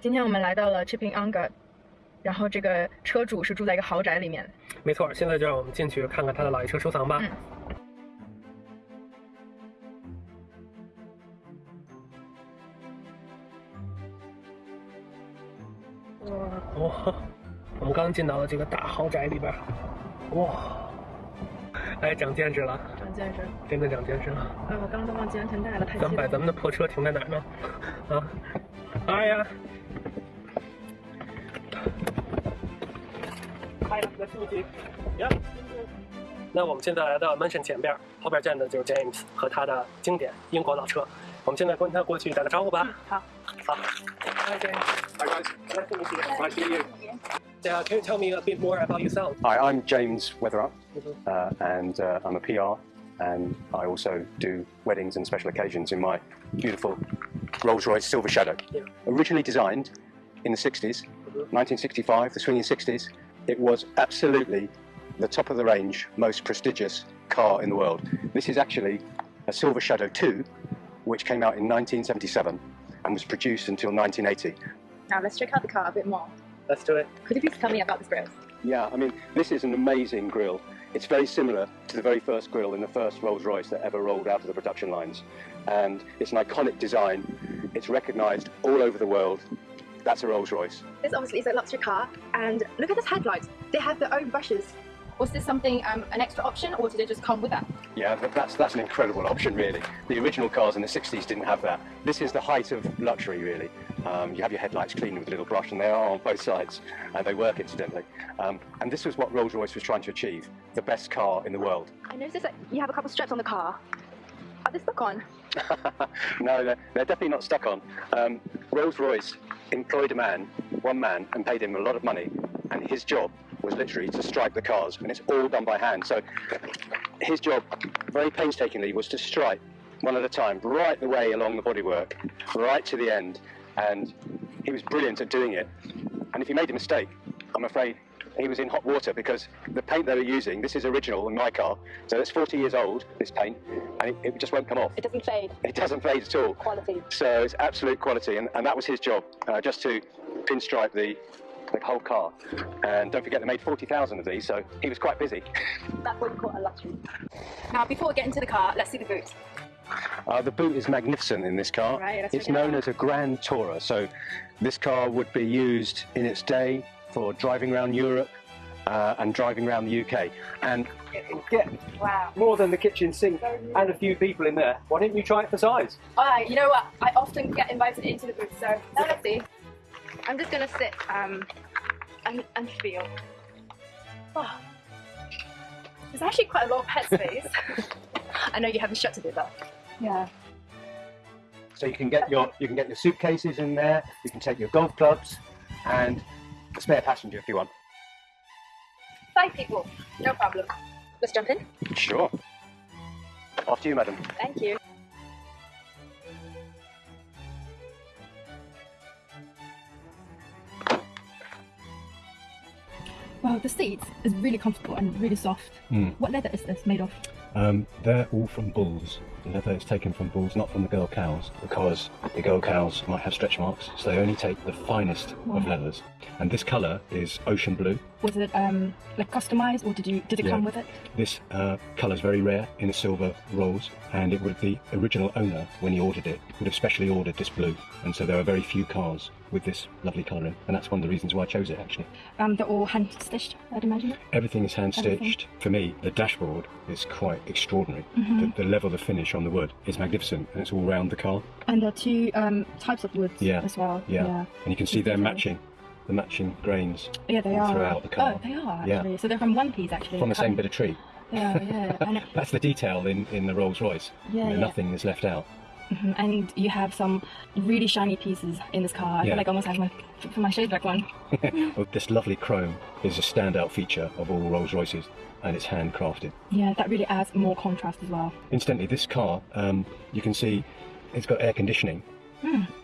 今天我们来到了 Chipping Anga，然后这个车主是住在一个豪宅里面。没错，现在就让我们进去看看他的老爷车收藏吧。嗯哇，我们刚进到了这个大豪宅里边，哇，哎，长见识了，长见识。真的长见识了。哎，我刚刚都忘记安全带了，太激动了。咱们把咱们的破车停在哪儿呢？啊，哎呀，开了个出去呀。那我们现在来到 mansion 前边，后边站的就是 James 和他的经典英国老车。我们现在跟他过去打个招呼吧。好，好。James. Guys. Nice to meet you. Nice to meet you. Yeah, can you tell me a bit more about yourself? Hi, I'm James Weatherup, uh, and uh, I'm a PR, and I also do weddings and special occasions in my beautiful Rolls-Royce Silver Shadow. Yeah. Originally designed in the 60s, 1965, the swinging 60s, it was absolutely the top of the range, most prestigious car in the world. This is actually a Silver Shadow 2, which came out in 1977 and was produced until 1980. Now let's check out the car a bit more. Let's do it. Could you please tell me about this grill? Yeah, I mean, this is an amazing grill. It's very similar to the very first grill in the first Rolls Royce that ever rolled out of the production lines. And it's an iconic design. It's recognised all over the world. That's a Rolls Royce. This obviously is a luxury car, and look at this headlights. They have their own brushes. Was this something, um, an extra option, or did it just come with that? Yeah, that's, that's an incredible option, really. The original cars in the 60s didn't have that. This is the height of luxury, really. Um, you have your headlights cleaned with a little brush, and they are on both sides, and they work incidentally. Um, and this was what Rolls Royce was trying to achieve the best car in the world. I noticed that you have a couple of straps on the car. Are they stuck on? no, they're, they're definitely not stuck on. Um, Rolls Royce employed a man, one man, and paid him a lot of money, and his job was literally to stripe the cars, and it's all done by hand. So his job, very painstakingly, was to stripe one at a time, right the way along the bodywork, right to the end, and he was brilliant at doing it. And if he made a mistake, I'm afraid he was in hot water because the paint they were using, this is original in my car, so it's 40 years old, this paint, and it, it just won't come off. It doesn't fade. It doesn't fade at all. Quality. So it's absolute quality, and, and that was his job, uh, just to pinstripe the, the whole car. And don't forget, they made 40,000 of these, so he was quite busy. That's what call a luxury. Now, before we get into the car, let's see the boot. Uh, the boot is magnificent in this car. Right, it's known as a Grand Tourer, so this car would be used in its day for driving around Europe uh, and driving around the UK. And Get Wow. more than the kitchen sink and a few people in there. Why didn't you try it for size? Alright, you know what? I often get invited into the booth, so let's see. I'm just gonna sit um, and, and feel. Oh. There's actually quite a lot of headspace. I know you haven't shut to do that. Yeah. so you can get your you can get your suitcases in there. You can take your golf clubs and a spare passenger if you want. Five people, no problem. Let's jump in. Sure. After you, madam. Thank you. Wow, the seat is really comfortable and really soft. Mm. What leather is this made of? Um, they're all from bulls. The leather is taken from bulls, not from the girl cows, because the girl cows might have stretch marks, so they only take the finest of leathers. And this colour is ocean blue. Was it um, like customized or did you did it Yeah. come with it? This uh, colour is very rare in a silver rolls, and it would the original owner, when he ordered it, would have specially ordered this blue. And so there are very few cars with this lovely colouring, and that's one of the reasons why I chose it actually. Um, they're all hand stitched, I'd imagine. Everything is hand Everything. stitched. For me, the dashboard is quite extraordinary. Mm-hmm. The, the level of finish on the wood is magnificent, and it's all round the car. And there are two um, types of woods Yeah, as well. Yeah. yeah. And you can see they're matching, the matching grains Yeah, they are. throughout the car. Oh, they are Yeah. So they're from one piece actually. from the same Um, bit of tree. Yeah, yeah. and, That's the detail in, in the Rolls Royce. Yeah, You know, yeah. Nothing is left out. Mhm, and you have some really shiny pieces in this car. I Yeah. feel like I almost have my for my shade back one. This lovely chrome is a standout feature of all Rolls Royces, and it's handcrafted. Yeah, that really adds more contrast as well. Incidentally, this car, um, you can see it's got air conditioning.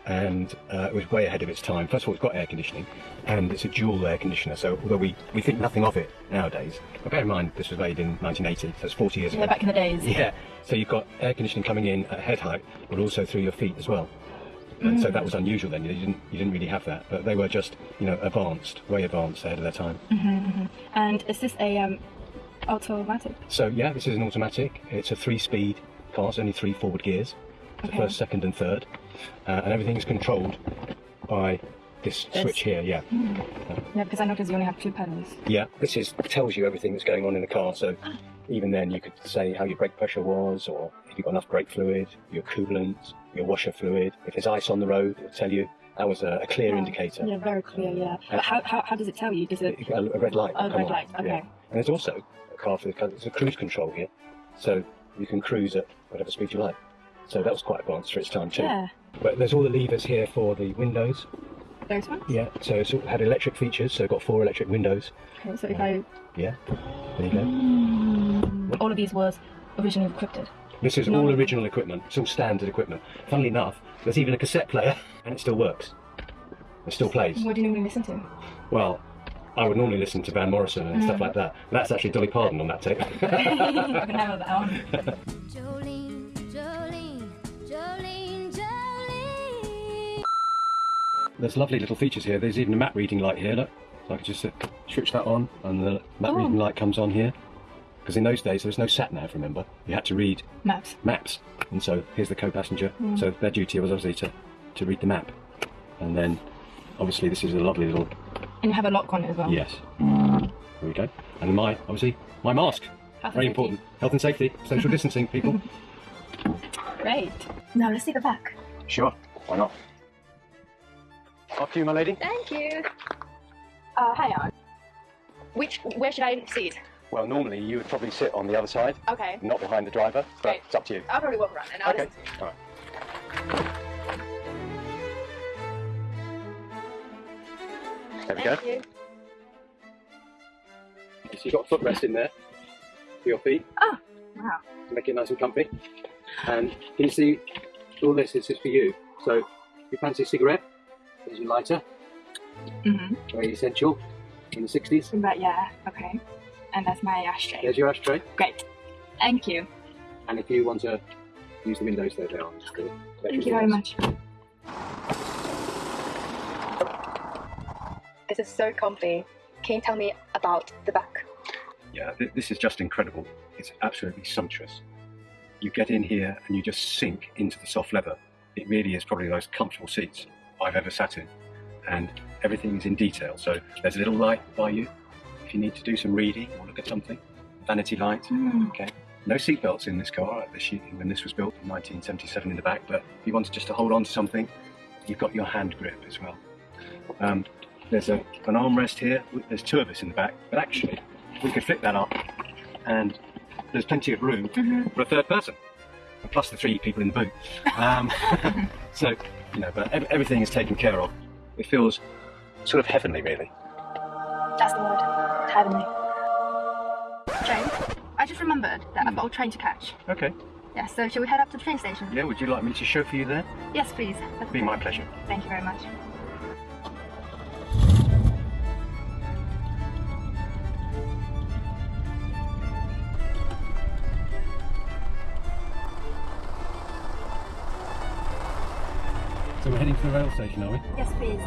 And uh, it was way ahead of its time. First of all, it's got air conditioning, and it's a dual air conditioner. So although we, we think nothing of it nowadays, but bear in mind this was made in 1980, so it's 40 years Yeah, ago. back in the days. Yeah, so you've got air conditioning coming in at head height, but also through your feet as well. and so that was unusual then. You didn't you didn't really have that, but they were just you know advanced, way advanced ahead of their time. And is this a um, automatic? So yeah, this is an automatic. It's a three-speed car, it's only three forward gears, the Okay. first, second, and third, uh, and everything is controlled by this switch here. Yeah, hmm. Yeah, because I noticed you only have two pedals. yeah. This is tells you everything that's going on in the car. So ah. even then, you could say how your brake pressure was, or if you've got enough brake fluid, your coolant, your washer fluid. If there's ice on the road, it'll tell you. That was a, a clear ah, indicator. Yeah, very clear. Yeah. Uh, but how, how, how does it tell you? Does it? A, a red light. Oh, red on, light, okay. yeah. And there's also a car for the there's a cruise control here, so you can cruise at whatever speed you like. So that was quite advanced for its time too. Yeah. But there's all the levers here for the windows. Those ones. Yeah. So it's had electric features. So it got four electric windows. Okay, so if I Yeah. There you go. Mm, all of these was originally equipped. This is No, all no, no. original equipment. It's all standard equipment. Funnily enough, there's even a cassette player, and it still works. It still plays. What do you normally listen to? Well, I would normally listen to Van Morrison and Mm. stuff like that. That's actually Dolly Parton on that tape. There's lovely little features here. There's even a map reading light here. Look, so I could just uh, switch that on, and the map Oh. reading light comes on here. Because in those days there was no sat nav. Remember, you had to read Maps. maps, and so here's the co-passenger. Mm. So their duty was obviously to to read the map, and then obviously this is a lovely little And you have a lock on it as well. yes. There we go. And my obviously my mask. Health Very important. Health and safety, social distancing, people. Great. Now let's see the back. sure. Why not? After you, my lady. Thank you. Uh, hang on. Which, where should I sit? Well, normally you would probably sit on the other side, Okay. not behind the driver, but it's up to you. I'll probably walk around and I'll Okay. listen to you. All right. There we go. Thank you. So you've got a footrest in there for your feet. Oh, wow. To make it nice and comfy. And can you see all this is just for you. So if you fancy a cigarette, there's your lighter, Mm-hmm. very essential in the 60s. But yeah, okay. And that's my ashtray. There's your ashtray. Great. Thank you. And if you want to use the windows, there they are. Just the Thank you very much. This is so comfy. Can you tell me about the back? Yeah, th- this is just incredible. It's absolutely sumptuous. You get in here and you just sink into the soft leather. It really is probably the most comfortable seats I've ever sat in. And everything is in detail. So there's a little light by you if you need to do some reading or look at something. Vanity light. Mm. Okay. No seatbelts in this car at the sheet when this was built in 1977 in the back, but if you wanted just to hold on to something, you've got your hand grip as well. Um, there's a, an armrest here. There's two of us in the back, but actually, we could flip that up, and there's plenty of room for a third person, plus the three people in the boot. Um, so, you know, but everything is taken care of. It feels sort of heavenly, really. That's the word. Heavenly. James, I just remembered that I've hmm. got a train to catch. Okay. Yeah, so shall we head up to the train station? Yeah. Would you like me to chauffeur you there? Yes, please. That'd Be my pleasure. Thank you very much. We're heading to the rail station, are we? Yes, please.